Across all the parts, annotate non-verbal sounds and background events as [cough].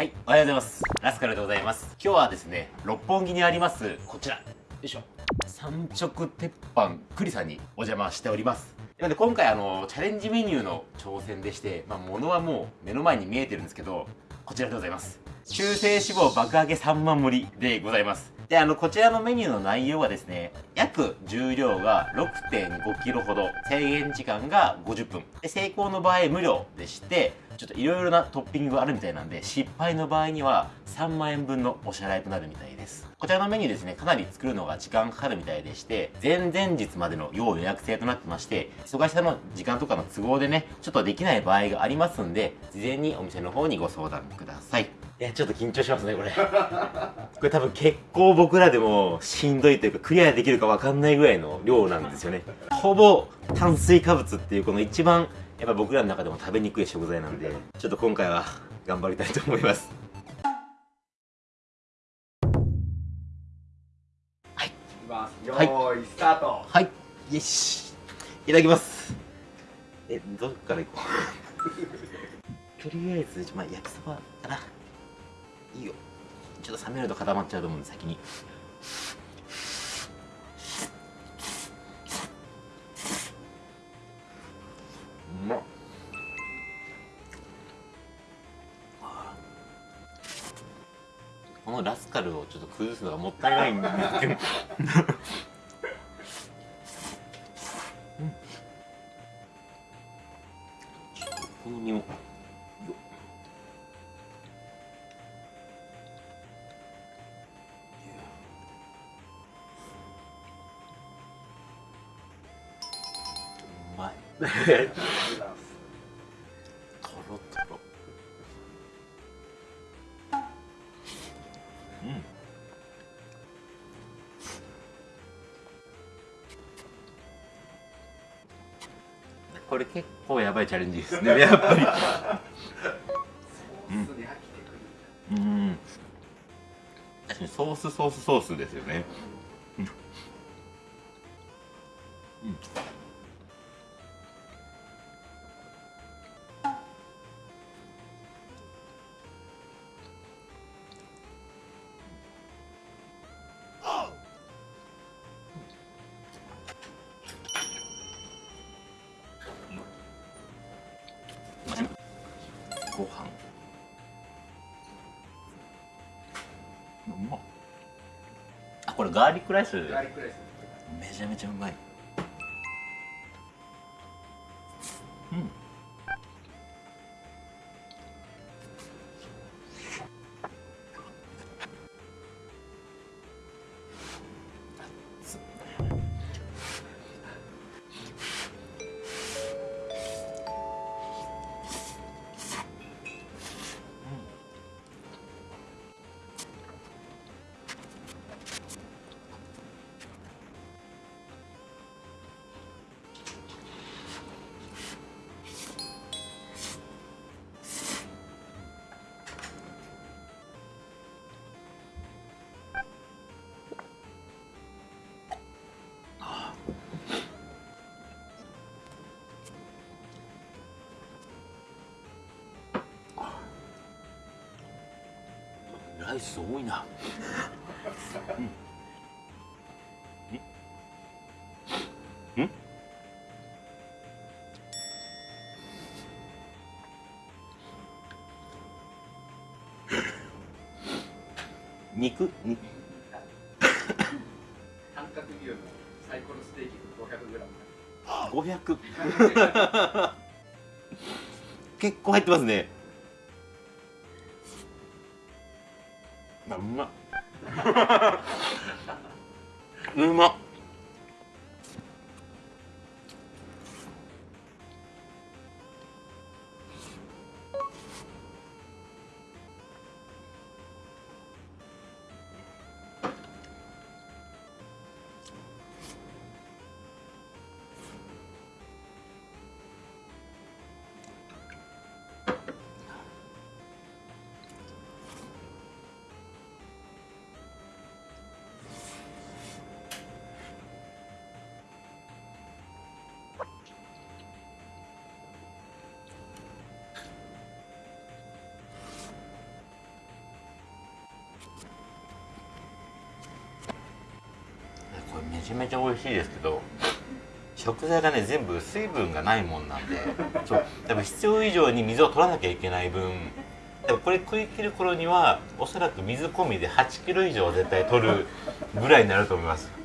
はい、おはようございます。ラスカルでございます。今日はですね、六本木にあります、こちら。よいしょ。三直鉄板栗さんにお邪魔しております。なので今回あの、チャレンジメニューの挑戦でして、まあ、物はもう目の前に見えてるんですけど、こちらでございます。中性脂肪爆上げ3万盛りでございます。で、あの、こちらのメニューの内容はですね、約重量が 6.5kg ほど、制限時間が50分。で、成功の場合無料でして、ちょっといろいろなトッピングがあるみたいなんで、失敗の場合には3万円分のお支払いとなるみたいです。こちらのメニューですね、かなり作るのが時間かかるみたいでして、前々日までの要予約制となってまして、忙しさの時間とかの都合でね、ちょっとできない場合がありますんで、事前にお店の方にご相談ください。いや、ちょっと緊張しますね、これ。[laughs] これ多分結構僕らでもしんどいというか、クリアできるかわかんないぐらいの量なんですよね。[laughs] ほぼ炭水化物っていうこの一番やっぱ僕らの中でも食べにくい食材なんでちょっと今回は頑張りたいと思います。い。きます。よはいーい、スタート。はい。よし。いただきます。えどっから行こう？[laughs] とりあえず、まあ、焼きそばかないいよ。ちょっと冷めると固まっちゃうと思うんで先に。うまっ。このラスカルをちょっと崩すのがもったいないんですけど [laughs] とろとろうんこれ結構やばいチャレンジですねやっぱり。うん。ソースに飽きてくるうん。確かにソースソースソースですよね。うん。うんガーリックライス。めちゃめちゃうまいライス多いな。うん。んん。肉？角牛のサイコロステーキ500結構入ってますねうまっ。[laughs] うまっ。ちゃめちゃ美味しいですけど食材がね全部水分がないもんなんでそう多分必要以上に水を取らなきゃいけない分でもこれ食い切る頃にはおそらく水込みで8キロ以上絶対取るぐらいになると思います。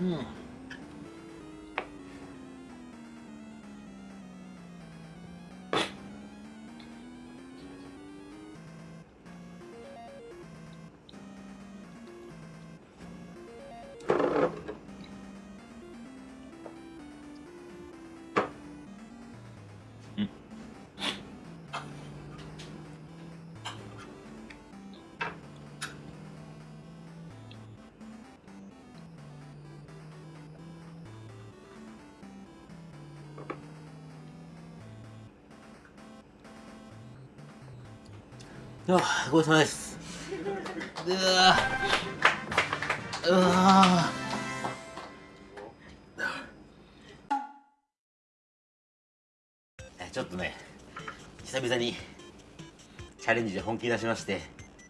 うごちそうさまです。うわうわちょっとね久々にチャレンジで本気出しまして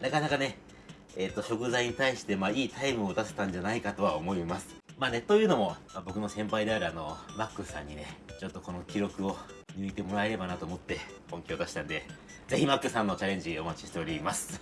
なかなかねえっ、と食材に対してまあいいタイムを出せたんじゃないかとは思います。まあねというのも、まあ僕の先輩であるあのマックスさんにねちょっとこの記録を抜いてもらえればなと思って本気を出したんでぜひマックさんのチャレンジお待ちしております。